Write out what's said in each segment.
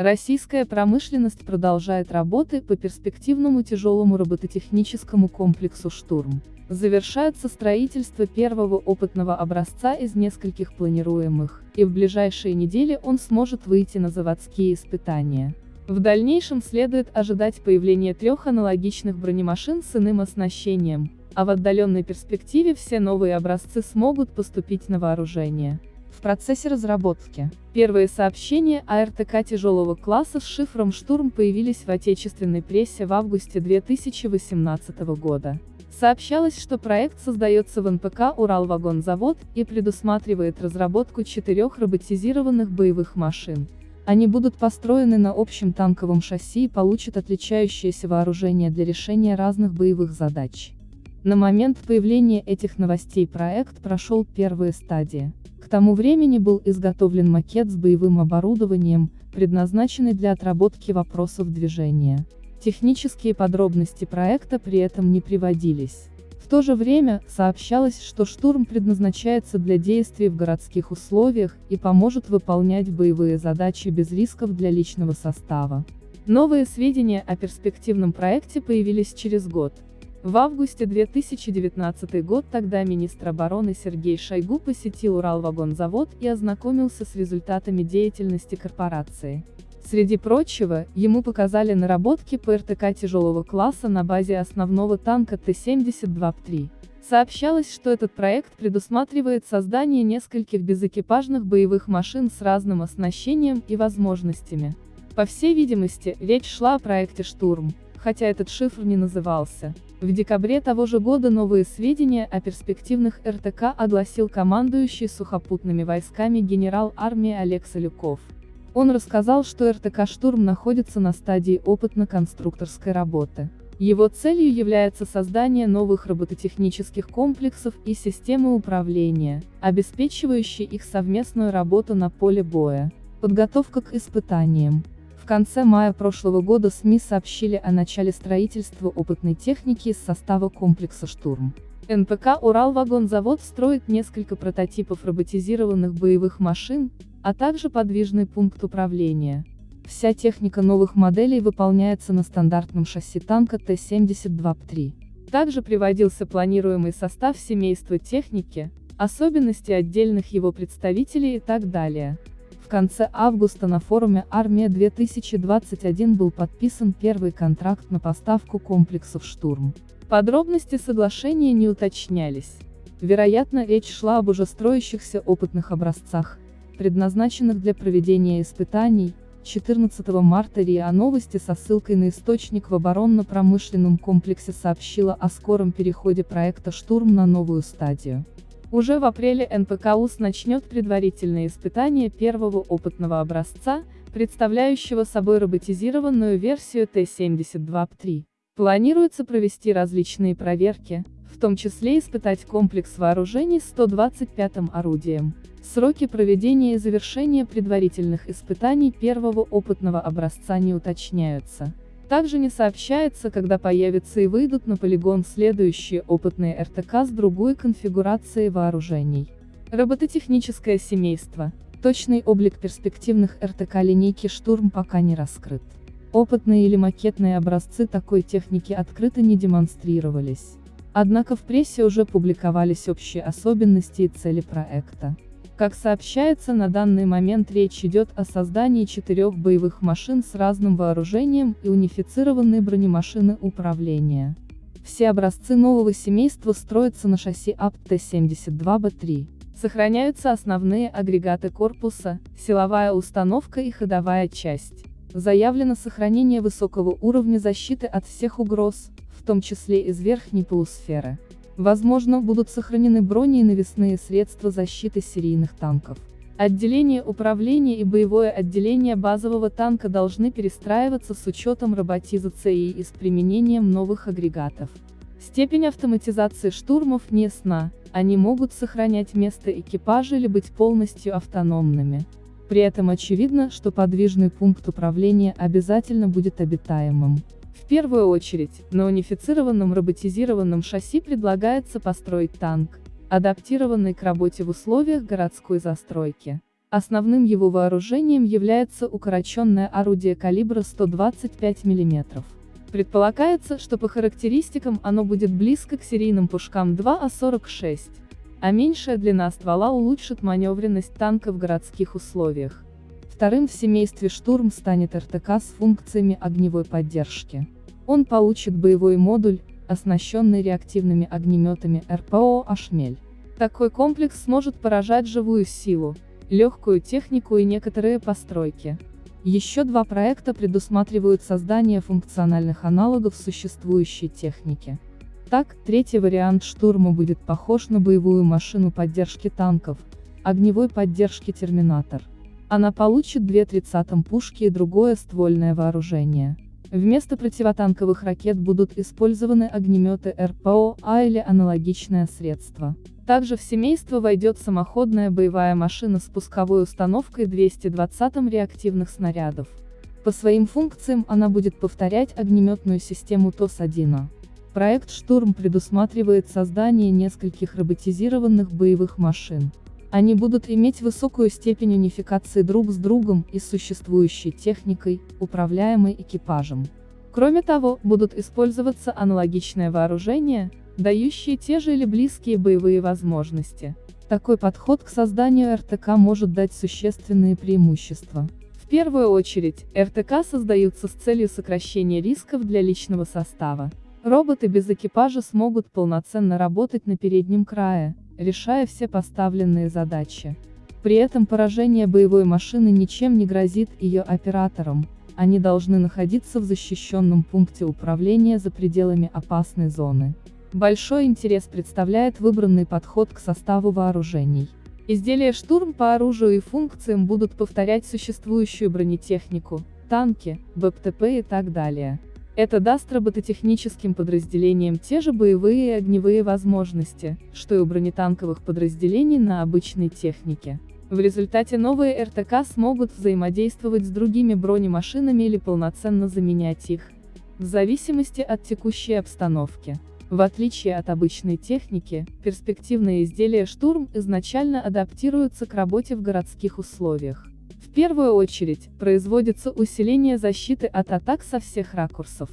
Российская промышленность продолжает работы по перспективному тяжелому робототехническому комплексу «Штурм». Завершается строительство первого опытного образца из нескольких планируемых, и в ближайшие недели он сможет выйти на заводские испытания. В дальнейшем следует ожидать появления трех аналогичных бронемашин с иным оснащением, а в отдаленной перспективе все новые образцы смогут поступить на вооружение. В процессе разработки. Первые сообщения о РТК тяжелого класса с шифром «Штурм» появились в отечественной прессе в августе 2018 года. Сообщалось, что проект создается в НПК «Уралвагонзавод» и предусматривает разработку четырех роботизированных боевых машин. Они будут построены на общем танковом шасси и получат отличающееся вооружение для решения разных боевых задач. На момент появления этих новостей проект прошел первые стадии. Тому времени был изготовлен макет с боевым оборудованием, предназначенный для отработки вопросов движения. Технические подробности проекта при этом не приводились. В то же время, сообщалось, что штурм предназначается для действий в городских условиях и поможет выполнять боевые задачи без рисков для личного состава. Новые сведения о перспективном проекте появились через год. В августе 2019 год тогда министр обороны Сергей Шойгу посетил Уралвагонзавод и ознакомился с результатами деятельности корпорации. Среди прочего, ему показали наработки по РТК тяжелого класса на базе основного танка Т-72-3. Сообщалось, что этот проект предусматривает создание нескольких безэкипажных боевых машин с разным оснащением и возможностями. По всей видимости, речь шла о проекте «Штурм», хотя этот шифр не назывался. В декабре того же года новые сведения о перспективных РТК огласил командующий сухопутными войсками генерал армии Олег Солюков. Он рассказал, что РТК «Штурм» находится на стадии опытно-конструкторской работы. Его целью является создание новых робототехнических комплексов и системы управления, обеспечивающие их совместную работу на поле боя. Подготовка к испытаниям. Конце мая прошлого года СМИ сообщили о начале строительства опытной техники из состава комплекса «Штурм». НПК «Уралвагонзавод» строит несколько прототипов роботизированных боевых машин, а также подвижный пункт управления. Вся техника новых моделей выполняется на стандартном шасси танка Т-72-3. Также приводился планируемый состав семейства техники, особенности отдельных его представителей и так далее. Конце августа на форуме «Армия-2021» был подписан первый контракт на поставку комплексов «Штурм». Подробности соглашения не уточнялись. Вероятно, речь шла об уже строящихся опытных образцах, предназначенных для проведения испытаний, 14 марта РИА Новости со ссылкой на источник в оборонно-промышленном комплексе сообщила о скором переходе проекта «Штурм» на новую стадию. Уже в апреле НПКУС начнет предварительные испытания первого опытного образца, представляющего собой роботизированную версию Т-72-3. Планируется провести различные проверки, в том числе испытать комплекс вооружений с 125-м орудием. Сроки проведения и завершения предварительных испытаний первого опытного образца не уточняются. Также не сообщается, когда появятся и выйдут на полигон следующие опытные РТК с другой конфигурацией вооружений. Робототехническое семейство. Точный облик перспективных РТК линейки «Штурм» пока не раскрыт. Опытные или макетные образцы такой техники открыто не демонстрировались. Однако в прессе уже публиковались общие особенности и цели проекта. Как сообщается, на данный момент речь идет о создании четырех боевых машин с разным вооружением и унифицированной бронемашины управления. Все образцы нового семейства строятся на шасси АПТ-72Б3. Сохраняются основные агрегаты корпуса, силовая установка и ходовая часть. Заявлено сохранение высокого уровня защиты от всех угроз, в том числе из верхней полусферы. Возможно, будут сохранены брони и навесные средства защиты серийных танков. Отделение управления и боевое отделение базового танка должны перестраиваться с учетом роботизации и с применением новых агрегатов. Степень автоматизации штурмов не ясна, они могут сохранять место экипажа или быть полностью автономными. При этом очевидно, что подвижный пункт управления обязательно будет обитаемым. В первую очередь, на унифицированном роботизированном шасси предлагается построить танк, адаптированный к работе в условиях городской застройки. Основным его вооружением является укороченное орудие калибра 125 мм. Предполагается, что по характеристикам оно будет близко к серийным пушкам 2А46, а меньшая длина ствола улучшит маневренность танка в городских условиях. Вторым в семействе «Штурм» станет РТК с функциями огневой поддержки. Он получит боевой модуль, оснащенный реактивными огнеметами РПО «Ашмель». Такой комплекс сможет поражать живую силу, легкую технику и некоторые постройки. Еще два проекта предусматривают создание функциональных аналогов существующей техники. Так, третий вариант штурма будет похож на боевую машину поддержки танков, огневой поддержки «Терминатор». Она получит две 30 пушки и другое ствольное вооружение. Вместо противотанковых ракет будут использованы огнеметы РПО, А или аналогичное средство. Также в семейство войдет самоходная боевая машина с пусковой установкой 220 реактивных снарядов. По своим функциям она будет повторять огнеметную систему ТОС-1. Проект «Штурм» предусматривает создание нескольких роботизированных боевых машин. Они будут иметь высокую степень унификации друг с другом и с существующей техникой, управляемой экипажем. Кроме того, будут использоваться аналогичное вооружение, дающие те же или близкие боевые возможности. Такой подход к созданию РТК может дать существенные преимущества. В первую очередь, РТК создаются с целью сокращения рисков для личного состава. Роботы без экипажа смогут полноценно работать на переднем крае, решая все поставленные задачи. При этом поражение боевой машины ничем не грозит ее операторам, они должны находиться в защищенном пункте управления за пределами опасной зоны. Большой интерес представляет выбранный подход к составу вооружений. Изделия «Штурм» по оружию и функциям будут повторять существующую бронетехнику, танки, БПТП и так далее. Это даст робототехническим подразделениям те же боевые и огневые возможности, что и у бронетанковых подразделений на обычной технике. В результате новые РТК смогут взаимодействовать с другими бронемашинами или полноценно заменять их, в зависимости от текущей обстановки. В отличие от обычной техники, перспективные изделия «Штурм» изначально адаптируются к работе в городских условиях. В первую очередь, производится усиление защиты от атак со всех ракурсов.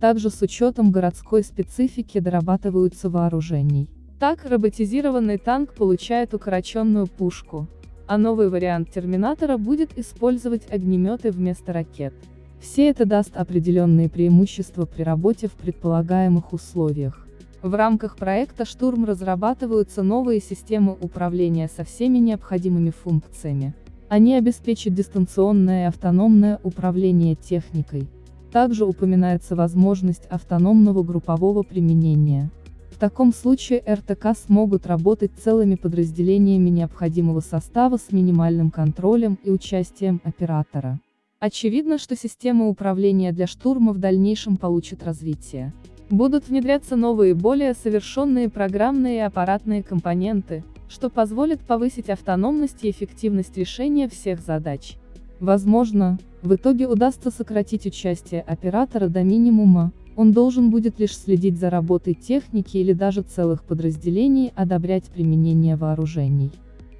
Также с учетом городской специфики дорабатываются вооружений. Так, роботизированный танк получает укороченную пушку, а новый вариант Терминатора будет использовать огнеметы вместо ракет. Все это даст определенные преимущества при работе в предполагаемых условиях. В рамках проекта «Штурм» разрабатываются новые системы управления со всеми необходимыми функциями. Они обеспечат дистанционное и автономное управление техникой. Также упоминается возможность автономного группового применения. В таком случае РТК смогут работать целыми подразделениями необходимого состава с минимальным контролем и участием оператора. Очевидно, что система управления для штурма в дальнейшем получит развитие. Будут внедряться новые более совершенные программные и аппаратные компоненты, что позволит повысить автономность и эффективность решения всех задач. Возможно, в итоге удастся сократить участие оператора до минимума, он должен будет лишь следить за работой техники или даже целых подразделений, одобрять применение вооружений.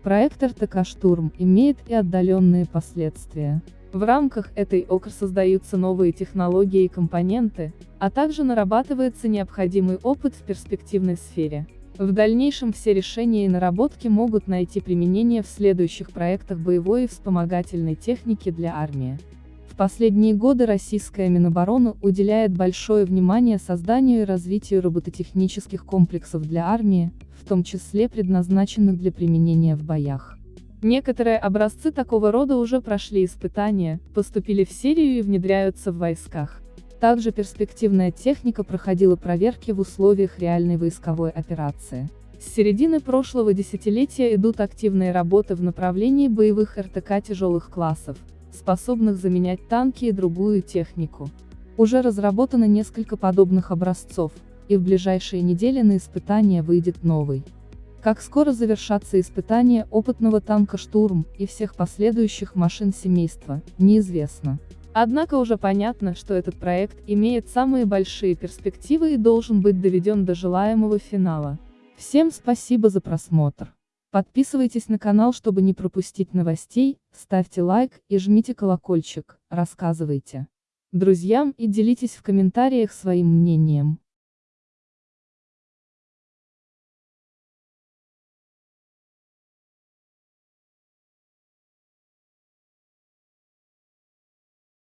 Проект РТК «Штурм» имеет и отдаленные последствия. В рамках этой ОКР создаются новые технологии и компоненты, а также нарабатывается необходимый опыт в перспективной сфере. В дальнейшем все решения и наработки могут найти применение в следующих проектах боевой и вспомогательной техники для армии. В последние годы российская Минобороны уделяет большое внимание созданию и развитию робототехнических комплексов для армии, в том числе предназначенных для применения в боях. Некоторые образцы такого рода уже прошли испытания, поступили в серию и внедряются в войсках. Также перспективная техника проходила проверки в условиях реальной войсковой операции. С середины прошлого десятилетия идут активные работы в направлении боевых РТК тяжелых классов, способных заменять танки и другую технику. Уже разработано несколько подобных образцов, и в ближайшие недели на испытания выйдет новый. Как скоро завершатся испытания опытного танка «Штурм» и всех последующих машин семейства, неизвестно. Однако уже понятно, что этот проект имеет самые большие перспективы и должен быть доведен до желаемого финала. Всем спасибо за просмотр. Подписывайтесь на канал, чтобы не пропустить новостей, ставьте лайк и жмите колокольчик, рассказывайте друзьям и делитесь в комментариях своим мнением.